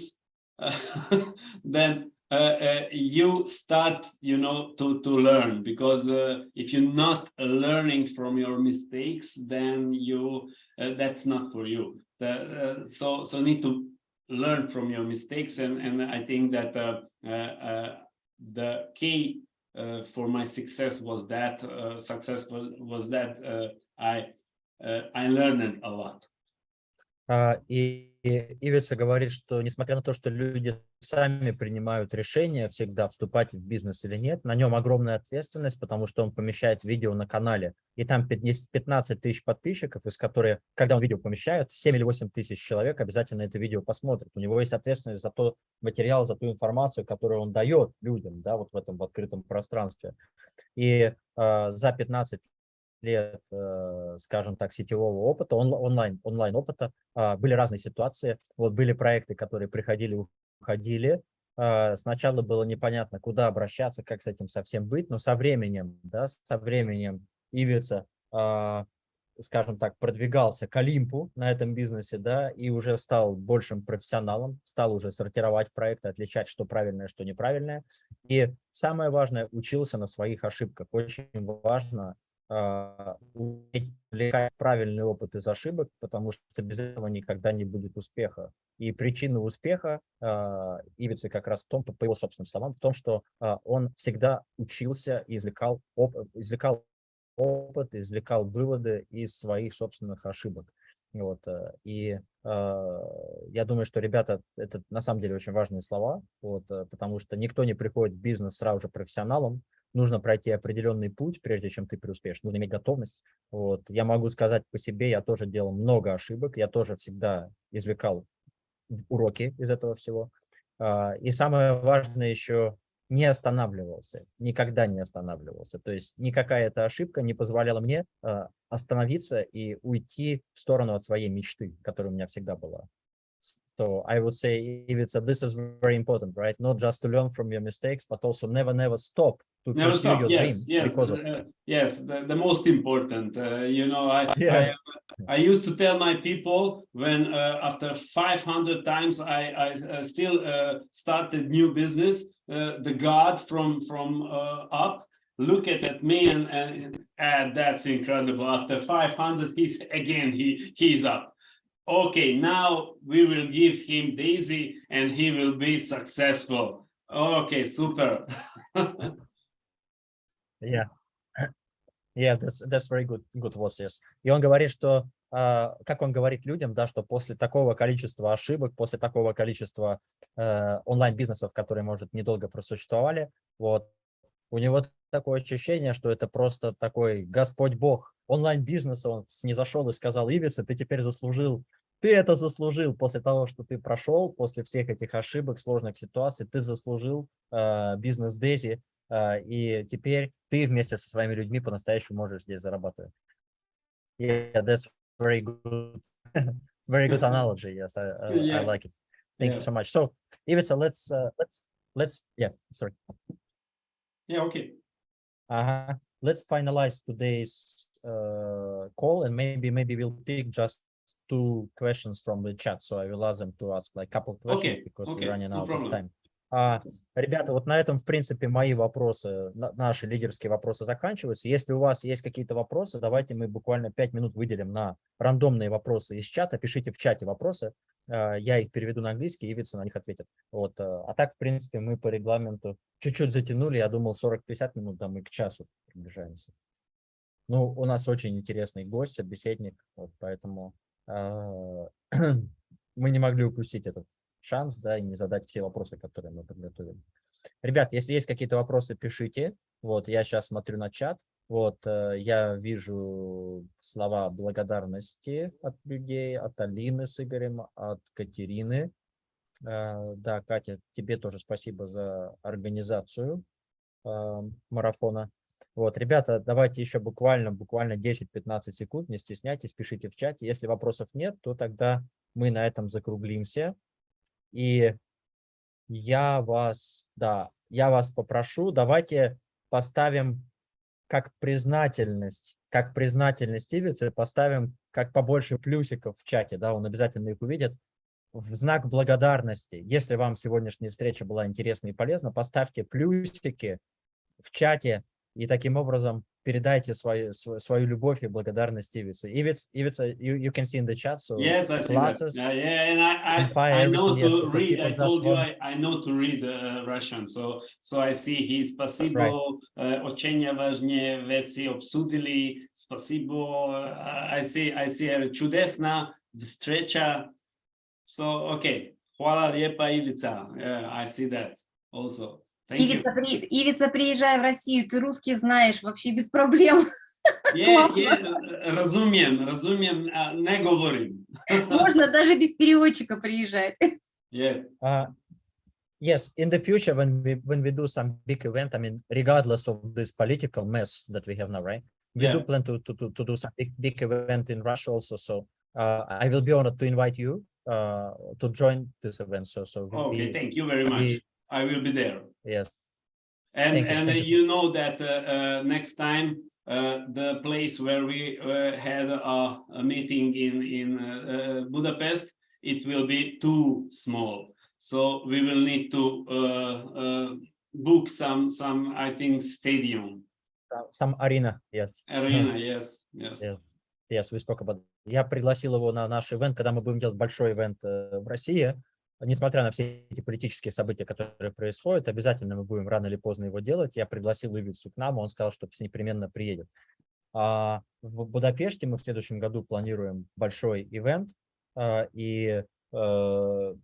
then uh, uh, you start, you know, to, to learn because uh, if you're not learning from your mistakes, then you, that's not for you. The, so, so need to learn from your mistakes. And, and I think that the key uh, for my success was that uh, successful was that uh, I I learned a lot. Ивица говорит, что несмотря на то, что люди сами принимают решение всегда вступать в бизнес или нет, на нем огромная ответственность, потому что он помещает видео на канале, и там 50 15 тысяч подписчиков, из которых, когда он видео помещает, 7 или 8 тысяч человек обязательно это видео посмотрят. У него есть ответственность за тот материал, за ту информацию, которую он дает людям, да, вот в этом в открытом пространстве. И э, за 15 лет, э, скажем так, сетевого опыта, он, онлайн, онлайн опыта, а, были разные ситуации. Вот были проекты, которые приходили, уходили. А, Сначала было непонятно, куда обращаться, как с этим совсем быть, но со временем, да, со временем Ивица, а, скажем так, продвигался к Олимпу на этом бизнесе, да, и уже стал большим профессионалом, стал уже сортировать проекты, отличать, что правильное, что неправильное. И самое важное, учился на своих ошибках. Очень важно извлекать правильный опыт из ошибок, потому что без этого никогда не будет успеха. И причина успеха а, Ивицы как раз в том, по его собственным словам, в том, что а, он всегда учился и извлекал, оп- извлекал опыт, извлекал выводы из своих собственных ошибок. Вот, э, и э, я думаю, что, ребята, это на самом деле очень важные слова, вот, э, потому что никто не приходит в бизнес сразу же профессионалом, нужно пройти определенный путь, прежде чем ты преуспеешь, нужно иметь готовность. Вот. Я могу сказать по себе, я тоже делал много ошибок, я тоже всегда извлекал уроки из этого всего. А, И самое важное еще, не останавливался, никогда не останавливался. То есть никакая эта ошибка не позволяла мне а, остановиться и уйти в сторону от своей мечты, которая у меня всегда была. So I would say, Ivica, this is very important, right? Not just to learn from your mistakes, but also never, never stop to Never pursue stop. your Yes, dream yes, because of uh, yes. The, the most important. Uh, you know, I, Yes. I I used to tell my people when uh, after 500 times I, I uh, still uh, started new business, uh, the God from from uh, up look at, at me and, and ah, that's incredible. After 500, he's again he he's up. Okay, now we will give him Daisy and he will be successful. Okay, super. Yeah. Yeah, that's, that's very good, good was, yes. И он говорит, что, а, как он говорит людям, да, что после такого количества ошибок, после такого количества э, онлайн-бизнесов, которые, может, недолго просуществовали, вот, у него такое ощущение, что это просто такой Господь Бог онлайн-бизнеса, он снизошел и сказал, Ивиса, ты теперь заслужил, ты это заслужил после того, что ты прошел, после всех этих ошибок, сложных ситуаций, ты заслужил э, бизнес Дези, и теперь ты вместе со своими людьми по-настоящему можешь здесь зарабатывать. Yeah, that's very good, very good analogy. Yes, I, I, Yeah. I like it. Thank Yeah. you so much. So, Ivica, let's uh, let's let's yeah, sorry. Yeah, okay. Uh, let's finalize today's uh, call, and maybe maybe we'll pick just two questions from the chat. So I will ask them to ask like a couple questions Okay, because okay, we're running no out problem. of time. А, ребята, вот на этом, в принципе, мои вопросы, на- наши лидерские вопросы заканчиваются. Если у вас есть какие-то вопросы, давайте мы буквально 5 минут выделим на рандомные вопросы из чата. Пишите в чате вопросы, э, я их переведу на английский, и Ивица на них ответит. Вот. э, А так, в принципе, мы по регламенту чуть-чуть затянули. Я думал 40-50 минут, да мы к часу приближаемся. Ну, у нас очень интересный гость, собеседник, вот, поэтому э, мы не могли упустить этот шанс, да, и не задать все вопросы, которые мы подготовили. Ребят, если есть какие-то вопросы, пишите. Вот, я сейчас смотрю на чат. Вот, э, я вижу слова благодарности от людей, от Алины с Игорем, от Катерины. Э, Да, Катя, тебе тоже спасибо за организацию э, марафона. Вот, ребята, давайте еще буквально, буквально 10-15 секунд, не стесняйтесь, пишите в чате. Если вопросов нет, то тогда мы на этом закруглимся. И я вас, да, я вас попрошу, давайте поставим как признательность, как признательность Ивицы, поставим как побольше плюсиков в чате, да, он обязательно их увидит, в знак благодарности. Если вам сегодняшняя встреча была интересна и полезна, поставьте плюсики в чате и таким образом передайте свою, свою, свою любовь и благодарность Ивице. Ивиц, Ивица, you, you can see in the chat, so Yes, I see that. classes, Yeah, yeah, and I, and fire I, I know yes, to so read. I told you I, I know to read uh, Russian, so so I see he спасибо, uh, очень важные вещи обсудили, спасибо, uh, I see, I see uh, чудесна встреча. So, okay, хвала лепа Ивица, yeah, I see that also. Ивица, при... Ивица, приезжай в Россию, ты русский знаешь, вообще без проблем. Yeah, разумем, разумем, а, не говорим. Можно даже без переводчика приезжать. Yeah. Uh, yes, in the future, when we when we do some big event, I mean, regardless of this political mess that we have now, right? We do Yeah. plan to to to, to do some big big event in Russia also. So uh, I will be honored to invite you uh, to join this event. So so Okay, we- thank you very much. we- I will be there. yes, And Thank you, and thank uh, you so you know that uh, uh, next time uh, the place where we uh, had a, a meeting in in uh, uh, Budapest, it will be too small. So we will need to uh, uh, book some some I think stadium uh, some arena. Yes, arena. Yes, yes. Yeah. yes, we spoke about. Я пригласил его на наш ивент, когда мы будем делать большой ивент э, в России. Несмотря на все эти политические события, которые происходят, обязательно мы будем рано или поздно его делать. Я пригласил Ивицу к нам, он сказал, что непременно приедет. А в Будапеште мы в следующем году планируем большой ивент, а, и э,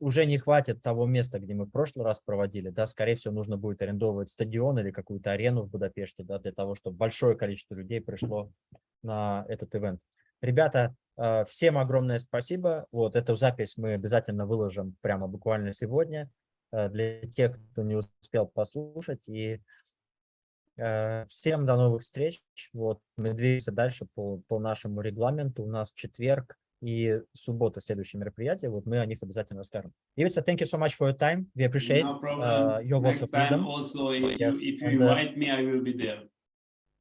уже не хватит того места, где мы в прошлый раз проводили, да, скорее всего, нужно будет арендовывать стадион или какую-то арену в Будапеште, да, для того, чтобы большое количество людей пришло на этот ивент. Ребята, всем огромное спасибо. Вот эту запись мы обязательно выложим прямо буквально сегодня э, для тех, кто не успел послушать. И э, всем до новых встреч. Вот мы двигаемся дальше по, по нашему регламенту. У нас четверг и суббота следующее мероприятие. Вот мы о них обязательно расскажем. Ivica, thank you so much for your time. We appreciate No uh, your words Next of time wisdom. also, if Yes, you if you and, uh, invite me, I will be there.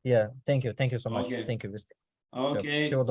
Yeah, thank you. Thank you so much. Okay. Thank you. Okay. всего доброго.